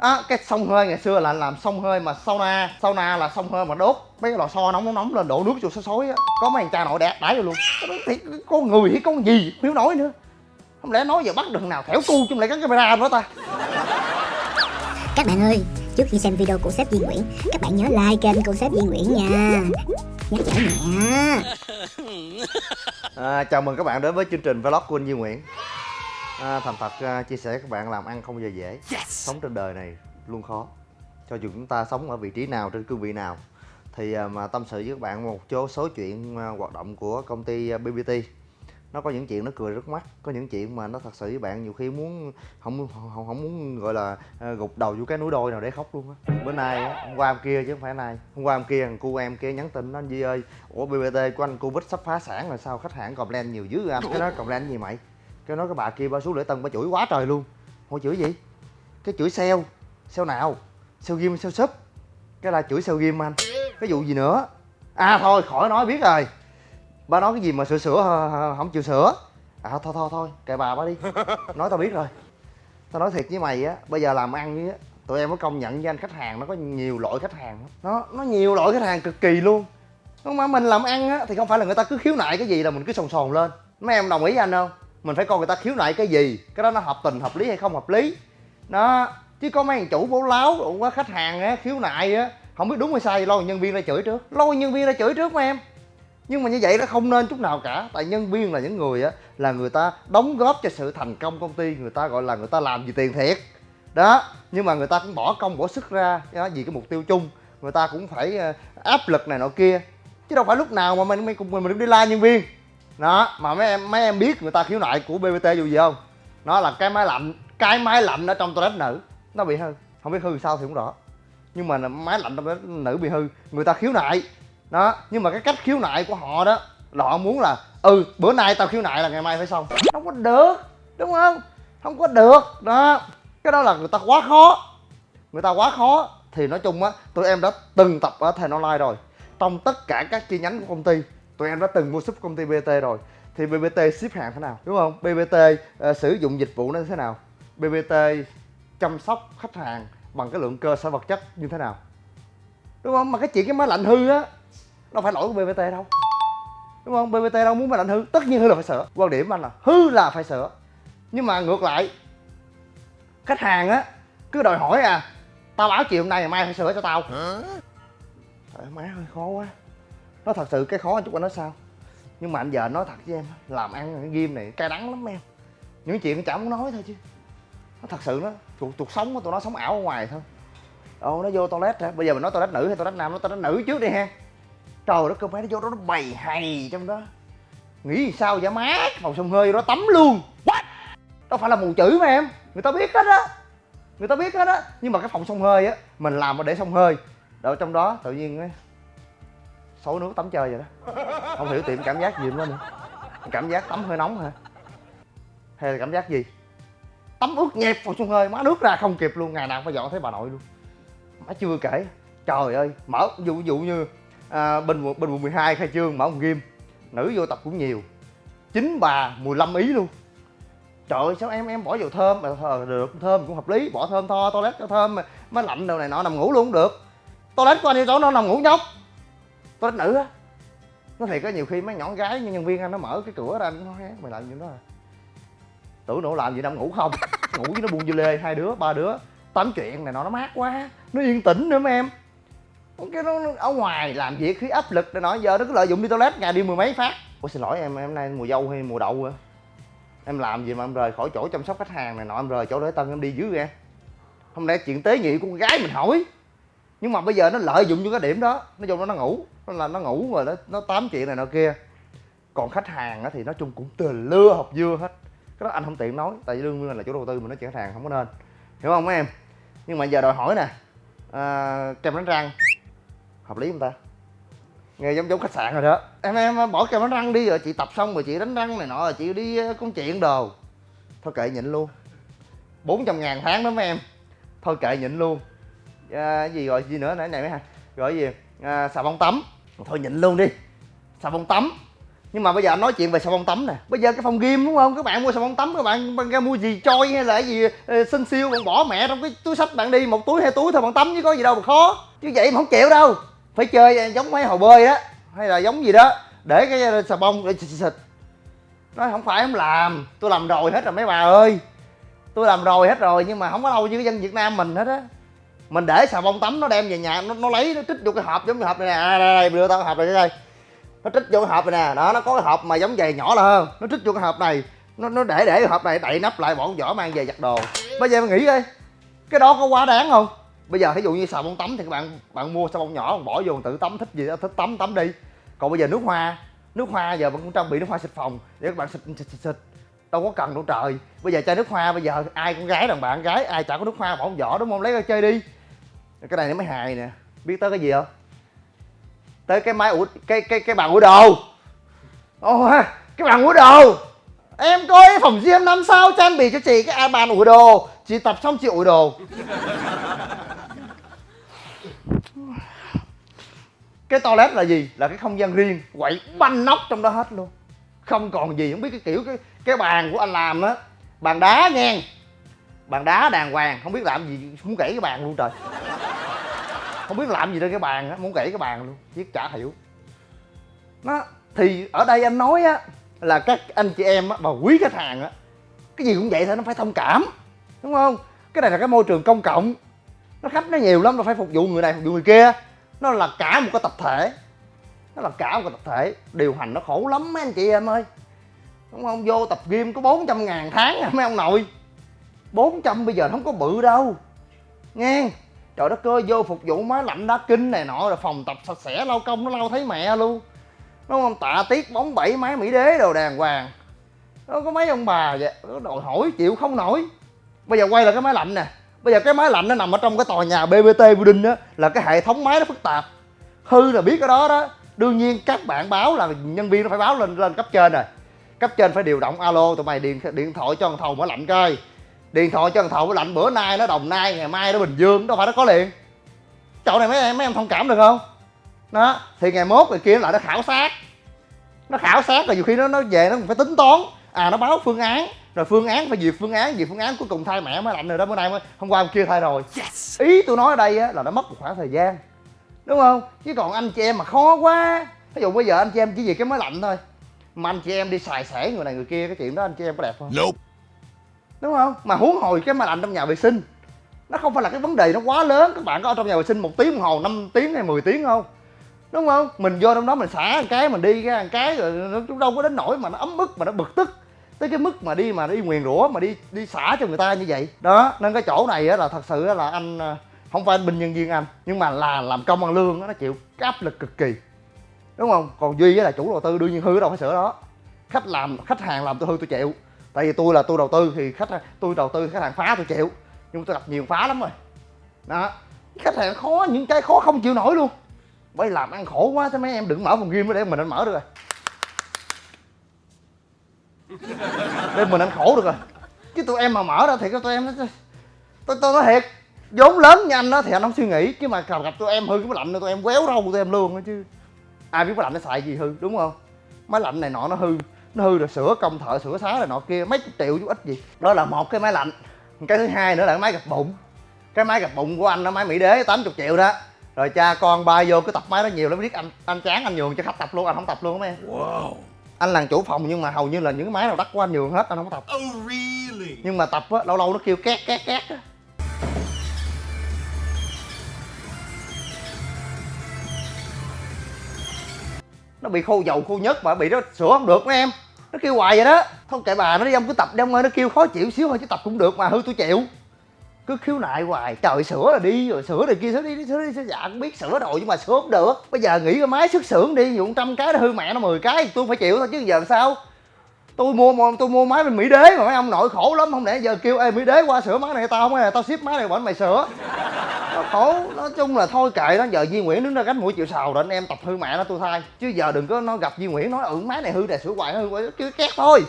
á cái xông hơi ngày xưa là làm xông hơi mà sauna sauna là xông hơi mà đốt. Mấy cái lò xo nóng nóng nóng lên đổ nước vô xối xối á. Có mấy anh cha nội đẹp đái vô luôn. Thì con người hay con gì không hiểu nổi nữa. Không lẽ nói giờ bắt được nào thẻo cu chung lại cái camera nữa ta? Các bạn ơi, trước khi xem video của sếp Duy Nguyễn, các bạn nhớ like kênh của sếp Duy Nguyễn nha. Nhắc nhở nhẹ. À, chào mừng các bạn đến với chương trình vlog của anh Duy Nguyễn à, Thành thật à, chia sẻ các bạn làm ăn không bao giờ dễ. Sống trên đời này luôn khó. Cho dù chúng ta sống ở vị trí nào, trên cương vị nào Thì à, mà tâm sự với các bạn một số số chuyện à, hoạt động của công ty à, BBT Nó có những chuyện nó cười rất mắt Có những chuyện mà nó thật sự với bạn nhiều khi muốn Không không, không muốn gọi là à, gục đầu vô cái núi đôi nào để khóc luôn á. Bữa nay, á, hôm qua hôm kia chứ không phải nay Hôm qua hôm kia thằng cu em kia nhắn tin nó anh Duy ơi Ủa BBT của anh Covid sắp phá sản rồi sao khách hàng complain nhiều dữ anh Cái nói complain gì mày Cái nói cái bà kia ba xuống lễ tân ba chửi quá trời luôn. Hồi chửi gì? Cái chửi sale Sale nào? Sale game sale shop. Cái là chửi sale game anh. Cái vụ gì nữa? À thôi khỏi nói biết rồi. Ba nói cái gì mà sửa sửa không chịu sửa. À thôi thôi thôi kệ bà ba đi. Nói tao biết rồi. Tao nói thiệt với mày á Bây giờ làm ăn với á Tụi em có công nhận với anh khách hàng nó có nhiều loại khách hàng. Nó nó nhiều loại khách hàng cực kỳ luôn. Nhưng mà mình làm ăn á thì không phải là người ta cứ khiếu nại cái gì là mình cứ sồn sồn lên. Mấy em đồng ý với anh không mình phải coi người ta khiếu nại cái gì cái đó nó hợp tình hợp lý hay không hợp lý. Đó chứ có mấy thằng chủ bố láo cũng có khách hàng á khiếu nại á không biết đúng hay sai lo nhân viên ra chửi trước. Lo nhân viên ra chửi trước mà em. Nhưng mà như vậy nó không nên chút nào cả tại nhân viên là những người á là người ta đóng góp cho sự thành công công ty người ta gọi là người ta làm vì tiền thiệt. Đó nhưng mà người ta cũng bỏ công bỏ sức ra đó, vì cái mục tiêu chung. Người ta cũng phải ờ, áp lực này nọ kia. Chứ đâu phải lúc nào mà mình mình cùng mình, mình đi la nhân viên đó, mà mấy em mấy em biết người ta khiếu nại của bbt dù gì không? Nó là cái máy lạnh cái máy lạnh ở trong toilet nữ. Nó bị hư. Không biết hư sao thì cũng rõ. Nhưng mà máy lạnh trong toilet nữ bị hư. Người ta khiếu nại. Đó, nhưng mà cái cách khiếu nại của họ đó, là họ muốn là ừ bữa nay tao khiếu nại là ngày mai phải xong. Không có được, đúng không? Không có được. Đó, cái đó là người ta quá khó. Người ta quá khó. Thì nói chung á, tụi em đã từng tập ở Thành Online rồi. Trong tất cả các chi nhánh của công ty tụi em đã từng mua ship công ty BT rồi. Thì BBT ship hàng thế nào đúng không? BBT ờ, sử dụng dịch vụ nó thế nào? BBT chăm sóc khách hàng bằng cái lượng cơ sở vật chất như thế nào? Đúng không? Mà cái chuyện cái máy lạnh hư á đâu phải lỗi của BBT đâu. Đúng không? BBT đâu muốn máy lạnh hư tất nhiên hư là phải sửa. Quan điểm anh là hư là phải sửa. Nhưng mà ngược lại khách hàng á cứ đòi hỏi à tao báo chiều hôm nay ngày mai phải sửa cho tao. Trời má ơi khó quá nó thật sự cái khó chút anh nói sao? Nhưng mà anh giờ nói thật với em Làm ăn cái game này cay đắng lắm em. Những chuyện chả muốn nói thôi chứ. Nó thật sự nó cuộc, cuộc sống của tụi nó sống ảo ở ngoài thôi. Ồ nó vô toilet hả? Bây giờ mình nói toilet nữ hay toilet nam? Nó toilet nữ trước đi ha. Trời đất cơ mấy nó vô đó nó bày hay trong đó. Nghĩ sao vậy má? Phòng sông hơi đó tắm luôn. What? Đâu phải là mù chữ mà em. Người ta biết hết á. Người ta biết hết á. Nhưng mà cái phòng sông hơi á Mình làm mà để sông hơi. Đâu trong đó tự nhiên ấy, xối nước tắm chơi vậy đó. Không hiểu tiệm cảm giác gì nữa nữa. Cảm giác tắm hơi nóng hả? Hay là cảm giác gì? Tắm ướt nhẹp vào sông hơi má nước ra không kịp luôn ngày nào phải dọn thấy bà nội luôn. Má chưa kể. Trời ơi mở dụ dụ như à, bên bình bên quận 12 khai trương mở một game nữ vô tập cũng nhiều. Chín bà 15 ý luôn. Trời ơi sao em em bỏ dầu thơm mà ờ, được thơm cũng hợp lý bỏ thơm tho toilet cho thơm mà má lạnh đâu này nọ nằm ngủ luôn cũng được. Toilet của anh đi chỗ nó nằm ngủ nhóc toilet nữ á. Nó thiệt có nhiều khi mấy nhỏ gái như nhân viên anh nó mở cái cửa ra anh nói mày làm gì đó à? Tưởng nó làm gì đâu ngủ không? Ngủ với nó buông dưa lê, hai đứa, ba đứa. Tám chuyện này nọ, nó mát quá. Nó yên tĩnh nữa, mấy em. Cái nó nó ở ngoài làm việc, khi áp lực này nọ, giờ nó cứ lợi dụng đi toilet ngày đi mười mấy phát. Ủa, xin lỗi em em nay mùa dâu hay mùa đậu hả em làm gì mà em rời khỏi chỗ chăm sóc khách hàng này nọ, em rời chỗ lễ tân em đi dưới ra không lẽ chuyện tế nhị của con gái mình hỏi? Nhưng mà bây giờ nó lợi dụng vô cái điểm đó nó vô đó nó ngủ nó là nó ngủ rồi nó nó tám chuyện này nọ kia. Còn khách hàng thì nói chung cũng từ lưa học dưa hết. Cái đó anh không tiện nói tại vì đương nhiên là chủ đầu tư mà nói chuyện khách hàng không có nên. Hiểu không mấy em? Nhưng mà giờ đòi hỏi nè à, kem đánh răng hợp lý không ta? Nghe giống giống khách sạn rồi đó. Em em bỏ kem đánh răng đi rồi chị tập xong rồi chị đánh răng này nọ rồi chị đi ờ, công chuyện đồ. Thôi kệ nhịn luôn. 400 ngàn tháng đó mấy em. Thôi kệ nhịn luôn à, gì rồi gì nữa? Nãy này mấy hàng gọi gì? À, xà bông tắm. Thôi nhịn luôn đi. Xà bông tắm. Nhưng mà bây giờ anh nói chuyện về xà bông tắm nè. Bây giờ cái phòng game đúng không? Các bạn mua xà bông tắm các bạn ra mua gì trôi hay là cái gì ờ, xinh siêu bạn bỏ mẹ trong cái túi sách bạn đi. Một túi hai túi thôi bạn tắm chứ có gì đâu mà khó. Chứ vậy mà không chịu đâu. Phải chơi à, giống mấy hồ bơi đó hay là giống gì đó. Để cái ờ, xà bông để xịt xịt. Nói không phải không làm. Tôi làm rồi hết rồi mấy bà ơi. Tôi làm rồi hết rồi nhưng mà không có lâu như cái dân việt nam mình hết á mình để xà bông tắm nó đem về nhà nó, nó lấy nó trích vô cái hộp giống như hộp này nè. À, đây, đây đưa tao cái hộp này đây. Nó trích vô cái hộp này nè. Đó nó có cái hộp mà giống giày nhỏ là hơn. Nó trích vô cái hộp này. Nó nó để để cái hộp này đậy nắp lại bỏ con vỏ mang về giặt đồ. Bây giờ mày nghĩ coi cái đó có quá đáng không? Bây giờ thí dụ như xà bông tắm thì các bạn bạn mua xà bông nhỏ bỏ vô tự tắm thích gì đó thích tắm tắm đi. Còn bây giờ nước hoa nước hoa giờ bạn cũng trang bị nước hoa xịt phòng để các bạn xịt xịt xịt, xịt. đâu có cần đâu trời. Bây giờ chơi nước hoa bây giờ ai con gái đàn bạn gái ai chả có nước hoa bỏ con vỏ đúng không? Lấy ra chơi đi cái này nó mới hài nè. Biết tới cái gì không? Tới cái máy ủi, cái cái cái bàn ủi đồ. Oh cái bàn ủi đồ. Em có cái phòng gym năm sao trang bị cho chị cái bàn ủi đồ. Chị tập xong chị ủi đồ. Cái toilet là gì? Là cái không gian riêng, quậy banh nóc trong đó hết luôn. Không còn gì, không biết cái kiểu, cái cái bàn của anh làm á. Bàn đá ngang bàn đá đàng hoàng không biết làm gì muốn gãy cái bàn luôn trời. Không biết làm gì trên cái bàn á muốn gãy cái bàn luôn chứ chả hiểu. Nó thì ở đây anh nói á là các anh chị em á mà quý khách hàng á cái gì cũng vậy thôi nó phải thông cảm đúng không? Cái này là cái môi trường công cộng nó khách nó nhiều lắm nó phải phục vụ người này phục vụ người kia. Nó là cả một cái tập thể nó là cả một cái tập thể. Điều hành nó khổ lắm mấy anh chị em ơi đúng không? Vô tập gym có 400 ngàn tháng à, mấy ông nội. 400 bây giờ không có bự đâu. Nghe, trời đất ơi, vô phục vụ máy lạnh đá kinh này nọ rồi phòng tập sạch sẽ lau công nó lau thấy mẹ luôn. Đúng không? Tạ tiết bóng bẩy máy mỹ đế đồ đàng hoàng. Nó có mấy ông bà vậy? Nó đòi hỏi, chịu không nổi. Bây giờ quay lại cái máy lạnh nè. Bây giờ cái máy lạnh nó nằm ở trong cái tòa nhà bbt building đó là cái hệ thống máy nó phức tạp. Hư là biết cái đó đó. Đương nhiên các bạn báo là nhân viên nó phải báo lên lên cấp trên rồi. Cấp trên phải điều động alo, tụi mày điện điện thoại cho thằng thầu máy lạnh coi điện thoại cho thằng thầu lạnh bữa nay nó đồng nai ngày mai nó bình dương đâu phải nó có liền. Chỗ này mấy em mấy em thông cảm được không? Đó thì ngày mốt người kia lại nó khảo sát. Nó khảo sát rồi nhiều khi nó nó về nó phải tính toán. À nó báo phương án rồi phương án phải duyệt phương án duyệt phương án cuối cùng thay mẹ mới lạnh rồi đó bữa nay mới hôm qua hôm kia thay rồi. Yes. ý tôi nói ở đây á, là nó mất một khoảng thời gian. Đúng không? Chứ còn anh chị em mà khó quá. Ví dụ bây giờ anh chị em chỉ vì cái máy lạnh thôi. Mà anh chị em đi xài xẻ người này người kia cái chuyện đó anh chị em có đẹp không? Nope đúng không? Mà huống hồi cái máy lạnh trong nhà vệ sinh, nó không phải là cái vấn đề nó quá lớn. Các bạn có ở trong nhà vệ sinh một tiếng đồng hồ 5 tiếng hay 10 tiếng không? Đúng không? Mình vô trong đó mình xả một cái, mình đi ra một cái, rồi nó đâu có đến nỗi mà nó ấm ức, mà nó bực tức tới cái mức mà đi mà đi nguyền rủa, mà đi đi xả cho người ta như vậy. Đó, nên cái chỗ này á là thật sự là anh à, không phải anh binh nhân viên anh, nhưng mà là làm công ăn lương nó chịu cái áp lực cực kỳ. Đúng không? Còn duy là chủ đầu tư, đương nhiên hư đâu phải sửa đó. Khách làm, khách hàng làm tôi hư tôi chịu tại vì tôi là tôi đầu tư thì khách tôi đầu tư khách hàng phá tôi chịu. Nhưng tôi gặp nhiều phá lắm rồi. Đó. Khách hàng khó những cái khó không chịu nổi luôn. Bởi làm ăn khổ quá thế mấy em đừng mở phòng gym để mình anh mở được rồi. Để mình anh khổ được rồi. Chứ tụi em mà mở ra thì tụi em nó tôi tôi nói thiệt vốn lớn như anh đó thì anh không suy nghĩ. Chứ mà gặp, gặp tụi em hư cái máy lạnh tụi em quéo râu tụi em luôn chứ. Ai biết máy lạnh nó xài gì hư đúng không? Máy lạnh này nọ nó hư nó hư rồi sửa công thợ sửa xá này nọ kia mấy chục triệu chứ ít gì. Đó là một cái máy lạnh. Cái thứ hai nữa là cái máy gập bụng. Cái máy gập bụng của anh nó máy mỹ đế 80 triệu đó. Rồi cha con ba vô cái tập máy đó nhiều lắm biết anh anh chán anh nhường cho khách tập luôn anh không tập luôn em. Wow. anh là chủ phòng nhưng mà hầu như là những cái máy nào đắt của anh nhường hết anh không có tập. Oh, really? nhưng mà tập á lâu lâu nó kêu két két két á nó bị khô dầu khô nhất mà bị nó sửa không được mấy em. Nó kêu hoài vậy đó. Thôi kệ bà, nó đi, ông cứ tập đi, ông ơi, nó kêu khó chịu xíu thôi chứ tập cũng được mà, hư tôi chịu. Cứ khiếu nại hoài, trời sửa là đi, rồi sửa rồi kia sửa đi sửa đi sửa dạ cũng biết sửa rồi nhưng mà sửa không được. Bây giờ nghĩ cái máy xuất xưởng đi dụng trăm cái nó hư mẹ nó 10 cái, tôi phải chịu thôi chứ giờ sao? Tôi mua tôi mua máy bên mỹ đế mà mấy ông nội khổ lắm, không lẽ giờ kêu, ê, mỹ đế qua sửa máy này, tao không này tao ship máy này bọn mày sửa khổ. Nói chung là thôi kệ đó, giờ Duy Nguyễn đứng ra gánh mũi chịu sầu rồi, anh em tập hư mẹ nó tôi thay chứ giờ đừng có nó gặp Duy Nguyễn, nói ừ máy này hư này sửa hoài, hư hoài, kêu két thôi.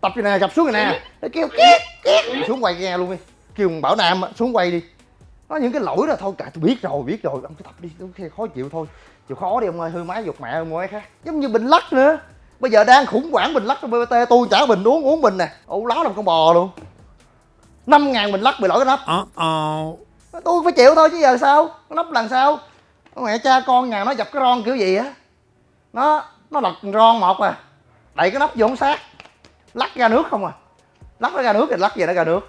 Tập như nè gặp xuống này nè. Nó kêu két két. Xuống quay nghe luôn đi. Kêu bảo nam xuống quay đi. Nó những cái lỗi đó thôi cả tôi biết rồi biết rồi. Ông cứ tập đi tôi khó chịu thôi. Chịu khó đi ông ơi, hư máy giục mẹ ông ơi khác. Giống như bình lắc nữa. Bây giờ đang khủng hoảng bình lắc trong bbt tôi trả bình, uống uống bình nè. Ủ láo làm con bò luôn. Năm ngàn bình lắc bị lỗi cái nắp Uh-oh tôi phải chịu thôi chứ giờ sao? Nắp lần sao? Mẹ cha con, nhà nó dập cái ron kiểu gì á? Nó nó lật ron một à. Đẩy cái nắp vô không sát. Lắc ra nước không à. Lắc nó ra nước thì lắc về nó ra nước.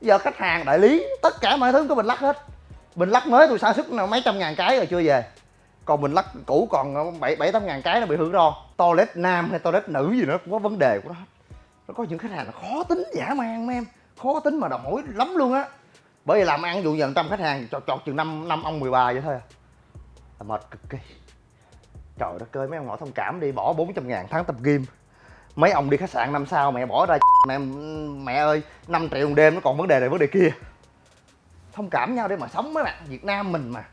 Bây giờ khách hàng đại lý, tất cả mọi thứ có mình lắc hết. Mình lắc mới tôi sản xuất nào mấy trăm ngàn cái rồi chưa về. Còn mình lắc cũ còn bảy bảy, tám ngàn cái nó bị hư ron. Toilet nam hay toilet nữ gì nữa cũng có vấn đề của nó nó có những khách hàng là khó tính dã man, mấy em. Khó tính mà đầu mối lắm luôn á bởi vì làm ăn dụ dần tâm khách hàng chọt chọt chừng năm năm ông 13 vậy thôi à. Là mệt cực kỳ. Trời đất ơi, mấy ông ngỏ thông cảm đi, bỏ 400 ngàn tháng tập gym. Mấy ông đi khách sạn năm sao mẹ bỏ ra mẹ ừ, mẹ ơi 5 triệu một đêm, nó còn vấn đề này, vấn đề kia. Thông cảm nhau để mà sống mấy bạn Việt Nam mình mà.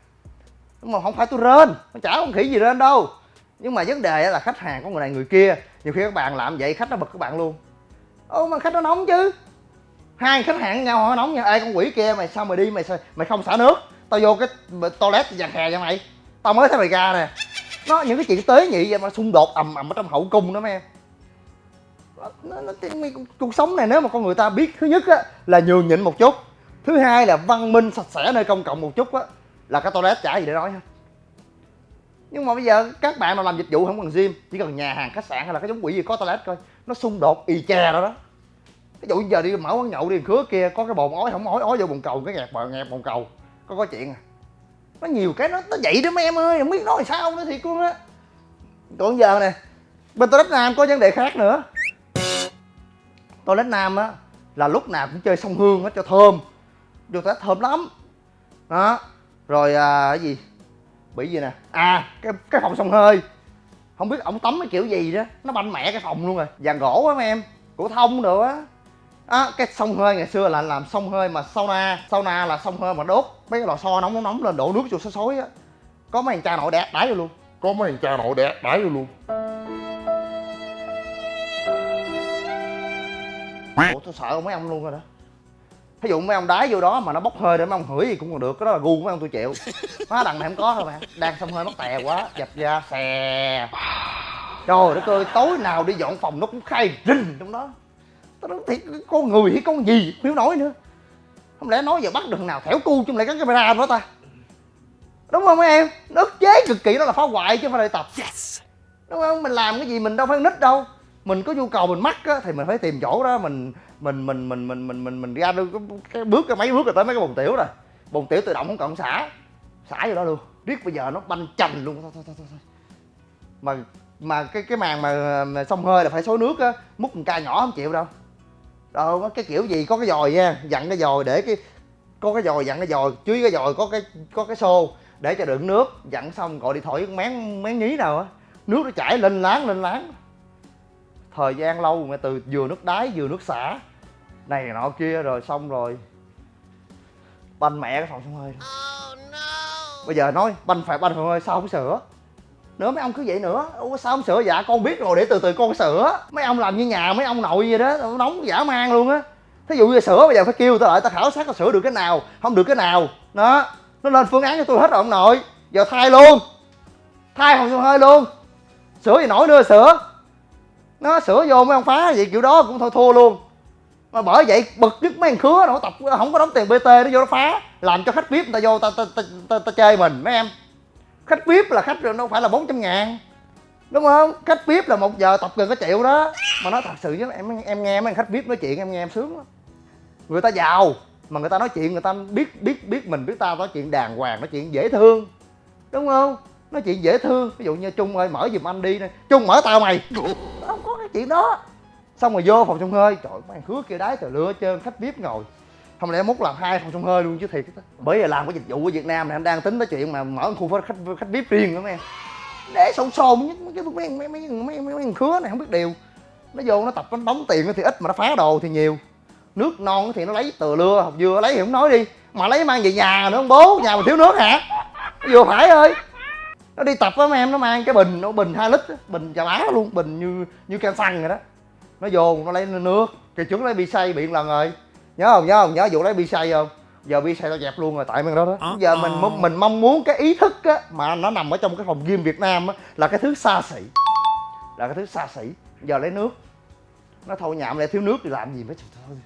Nhưng mà không phải tôi rên, nó chả không khỉ gì rên đâu. Nhưng mà vấn đề là khách hàng có người này, người kia, nhiều khi các bạn làm vậy, khách nó bực các bạn luôn. Ô, mà khách nó nóng chứ hai khách hàng nhau họ nóng nha. Ê con quỷ kia mày sao mày đi mày sao, mày không xả nước? Tao vô cái toilet giặt hè cho mày. Tao mới thấy mày ra nè. Nó những cái chuyện tế nhị vậy mà xung đột ầm ầm ở trong hậu cung đó mấy em nó, nó, nó, cuộc sống này nếu mà con người ta biết thứ nhất á, là nhường nhịn một chút. Thứ hai là văn minh sạch sẽ nơi công cộng một chút á là cái toilet chả gì để nói hết. Nhưng mà bây giờ các bạn nào làm dịch vụ không cần gym chỉ cần nhà hàng khách sạn hay là cái giống quỷ gì có toilet coi. Nó xung đột y chè đó đó ví dụ giờ đi mở quán nhậu đi khứa kia có cái bồn ói không ói ói vô bồn cầu cái nghẹt bờ nghẹt bồn cầu có có chuyện à. Nó nhiều cái nó nó vậy đó mấy em ơi không biết nói sao nữa thiệt luôn á. Còn giờ nè bên toilet nam có vấn đề khác nữa. Toilet nam á là lúc nào cũng chơi sông hương á cho thơm. Vô toilet thơm lắm. Đó rồi à, cái gì? Bị gì nè? À cái cái phòng sông hơi. Không biết ổng tắm cái kiểu gì đó nó banh mẹ cái phòng luôn rồi. Vàng gỗ á mấy em của thông nữa á á cái sông hơi ngày xưa là làm sông hơi mà sauna sauna là sông hơi mà đốt. Mấy cái lò xo nóng nóng nóng lên đổ nước vô xối xối á. Có mấy thằng cha nội đẻ đái vô luôn. Có mấy thằng cha nội đẻ đái vô luôn. ủa tôi sợ mấy ông luôn rồi đó. Ví dụ mấy ông đái vô đó mà nó bốc hơi để mấy ông hửi gì cũng còn được cái đó là gu mấy ông tôi chịu. Má đằng này không có thôi mà. Đang sông hơi mất tè quá dập ra xè. Trời đất ơi tối nào đi dọn phòng nó cũng khai rình trong đó tao nói thiệt con người hay con gì không hiểu nổi nữa. Không lẽ nói giờ bắt được nào thẻo cu không lẽ gắn camera đó ta? Đúng không mấy em? Nó ức chế cực kỳ đó là phá hoại chứ không phải là tập. Yes. đúng không? Mình làm cái gì mình đâu phải nít đâu. Mình có nhu cầu mình mắc á thì mình phải tìm chỗ đó. Mình mình mình mình mình mình mình, mình ra được cái, cái bước cái mấy bước rồi tới mấy cái bồn tiểu rồi. Bồn tiểu tự động không cần xả. Xả vô đó luôn. Riết bây giờ nó banh chành luôn. Thôi thôi thôi, thôi. mà mà cái cái màn mà, mà xông hơi là phải xối nước á múc một ca nhỏ không chịu đâu đâu cái kiểu gì có cái dòi nha. Dặn cái dòi để cái có cái dòi dặn cái dòi dưới cái dòi có cái có cái xô để cho đựng nước. Dặn xong gọi điện thoại với con mén mén nhí nào á. Nước nó chảy lên láng lên láng. Thời gian lâu mà từ vừa nước đáy vừa nước xả. Này nọ kia rồi xong rồi. Banh mẹ cái phòng sông hơi. Bây giờ nói banh phải banh phòng hơi sao không sửa nữa mấy ông cứ vậy nữa. Ủa sao không sửa dạ? Con biết rồi để từ từ con sửa. Mấy ông làm như nhà mấy ông nội vậy đó nóng giả man luôn á. Thí dụ như sửa bây giờ phải kêu tao lại tao khảo sát tao sửa được cái nào không được cái nào. Đó nó lên phương án cho tôi hết rồi ông nội. Giờ thay luôn. Thay phòng hơi luôn. Sửa gì nổi nữa sửa. Nó sửa vô mấy ông phá vậy kiểu đó cũng thôi thua luôn. Mà bởi vậy bực nhất mấy thằng khứa nó tập không có đóng tiền bt nó vô nó phá. Làm cho khách vip người ta vô ta ta ta, ta, ta chơi mình mấy em khách vip là khách đâu phải là 400 ngàn. Đúng không? Khách vip là một giờ tập gần có triệu đó. Mà nói thật sự với em em nghe mấy khách vip nói chuyện em nghe em sướng lắm. Người ta giàu mà người ta nói chuyện người ta biết biết biết mình biết ta nói chuyện đàng hoàng nói chuyện dễ thương. Đúng không? Nói chuyện dễ thương ví dụ như trung ơi mở giùm anh đi nè. Trung mở tao mày. Không có cái chuyện đó. Xong rồi vô phòng sông hơi trời mấy khứa kia đái từ lưa trơn khách vip ngồi không lẽ mốt làm hai phòng trong hơi luôn chứ thiệt bởi vì làm cái dịch vụ ở việt nam này anh đang tính tới chuyện mà mở khu khách khách vip riêng đó em. Để sồn sồn nhất mấy cái mấy mấy mấy mấy mấy, khứa này không biết điều. Nó vô nó tập nó đóng tiền thì ít mà nó phá đồ thì nhiều. Nước non thì nó lấy từ lưa học dưa lấy thì không nói đi. Mà lấy mang về nhà nữa ông bố nhà mà thiếu nước hả? Vừa phải ơi. Nó đi tập với em nó mang cái bình nó bình 2 lít bình chà bá luôn bình như như can xăng rồi đó. Nó vô nó lấy nước. Kỳ trước lấy bị say bị lần rồi nhớ không? Nhớ không? Nhớ vụ lấy bi xay không? Giờ bi xay tao dẹp luôn rồi tại mấy đó đó. Giờ mình mong- mình mong muốn cái ý thức á mà nó nằm ở trong cái phòng gym việt nam á là cái thứ xa xỉ. Là cái thứ xa xỉ. Giờ lấy nước. Nó thôi nhạm lại thiếu nước thì làm gì mới thôi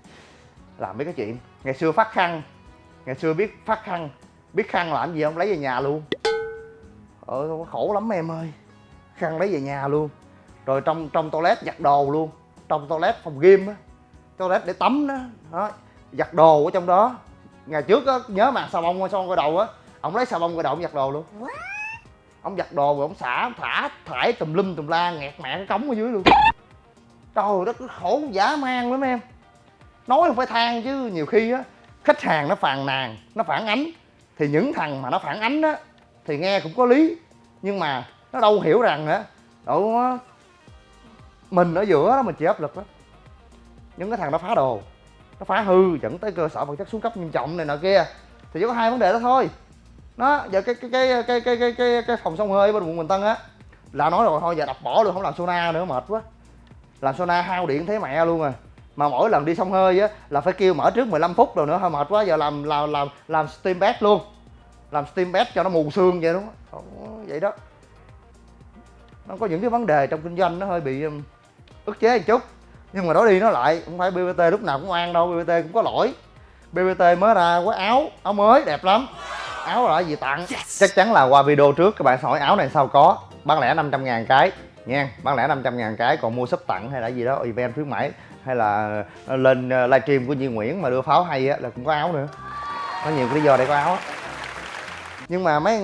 làm mấy cái chuyện. Ngày xưa phát khăn ngày xưa biết phát khăn biết khăn làm gì không? Lấy về nhà luôn. Ờ khổ lắm em ơi. Khăn lấy về nhà luôn. Rồi trong trong toilet giặt đồ luôn. Trong toilet phòng gym á. Toilet để tắm đó đó giặt đồ ở trong đó. Ngày trước á nhớ mà xà bông bông gội đầu á ông lấy xà bông gội đầu ông giặt đồ luôn. Ông giặt đồ rồi ông xả thả thải tùm lum tùm la nghẹt mẹ cái cống ở dưới luôn. Trời đất khổ dã man lắm em. Nói không phải than chứ nhiều khi á khách hàng nó phàn nàn nó phản ánh. Thì những thằng mà nó phản ánh á thì nghe cũng có lý. Nhưng mà nó đâu hiểu rằng á mình ở giữa đó mình chịu áp lực đó những cái thằng nó phá đồ nó phá hư dẫn tới cơ sở vật chất xuống cấp nghiêm trọng này nọ kia. Thì chỉ có hai vấn đề đó thôi. Nó giờ cái cái cái cái cái cái cái, cái phòng sông hơi bên quận bình tân á là nói rồi thôi giờ đập bỏ luôn không làm sauna nữa mệt quá. Làm sauna hao điện thấy mẹ luôn à. Mà mỗi lần đi sông hơi á là phải kêu mở trước 15 phút rồi nữa hơi mệt quá giờ làm làm làm làm steam bed luôn. Làm steam bed cho nó mù xương vậy đúng không vậy đó. Nó có những cái vấn đề trong kinh doanh nó hơi bị ức chế một chút nhưng mà nói đi nói lại không phải bbt lúc nào cũng oan đâu bbt cũng có lỗi. Bbt mới ra quá áo áo mới đẹp lắm. Áo là gì tặng? Chắc chắn là qua video trước các bạn hỏi áo này sao có. Bán lẻ 500 ngàn cái nha. Bán lẻ 500 ngàn cái còn mua súp tặng hay là gì đó event khuyến mãi hay là lên livestream của Duy Nguyễn mà đưa pháo hay á là cũng có áo nữa. Có nhiều cái lý do để có áo á. Nhưng mà mấy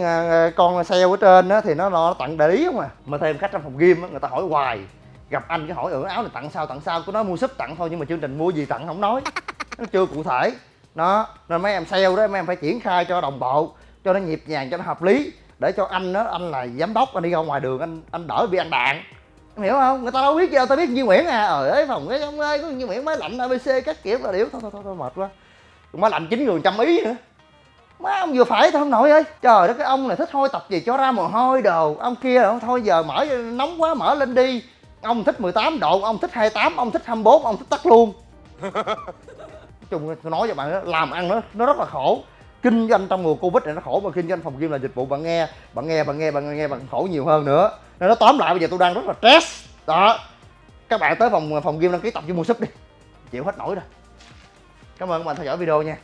con sale ở trên á thì nó, nó tặng đại lý không à? Mà thêm khách trong phòng game á người ta hỏi hoài gặp anh cái hỏi ở áo này tặng sao tặng sao? Cứ nói mua súp tặng thôi nhưng mà chương trình mua gì tặng? Không nói. Nó chưa cụ thể. Nó nên mấy em sale đó mấy em phải triển khai cho đồng bộ cho nó nhịp nhàng cho nó hợp lý. Để cho anh đó anh là giám đốc anh đi ra ngoài đường anh anh đỡ bị ăn đạn. Em hiểu không? Người ta đâu biết gì đâu ta biết như Nguyễn à. Ờ, ở ấy phòng cái ông ơi có như Nguyễn mới lạnh ABC các kiểu là điếu. Thôi thôi thôi, thôi mệt quá. Mới lạnh chín người trăm ý nữa. Má ông vừa phải thôi ông nội ơi. Trời đất cái ông này thích hôi tập gì cho ra mồ hôi đồ. Ông kia là thôi giờ mở nóng quá mở lên đi ông thích 18 độ ông thích 28 ông thích 24 ông thích tắt luôn. Chung tôi nói cho bạn đó, làm ăn nó nó rất là khổ. Kinh doanh trong mùa covid này nó khổ mà kinh doanh phòng gym là dịch vụ bạn nghe bạn nghe bạn nghe bạn nghe bạn khổ nhiều hơn nữa. Nên nó tóm lại bây giờ tôi đang rất là stress. Đó. Các bạn tới phòng phòng gym đăng ký tập cho mua súp đi. Chịu hết nổi rồi. Cảm ơn các bạn theo dõi video nha.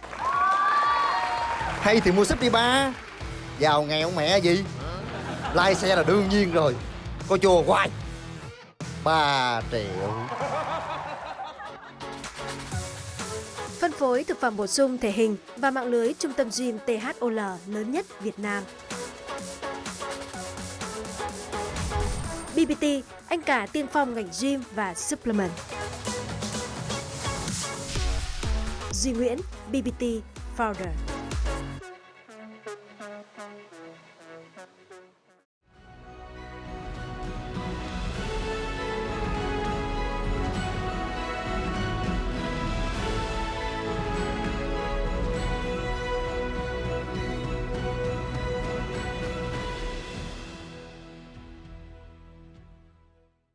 Hay thì mua súp đi ba. Giàu nghèo mẹ gì? Lai xe là đương nhiên rồi. Coi chùa hoài 3 triệu Phân phối thực phẩm bổ sung thể hình và mạng lưới trung tâm gym THOL lớn nhất Việt Nam. BBT, anh cả tiên phong ngành gym và supplement. Duy Nguyễn, BBT Founder.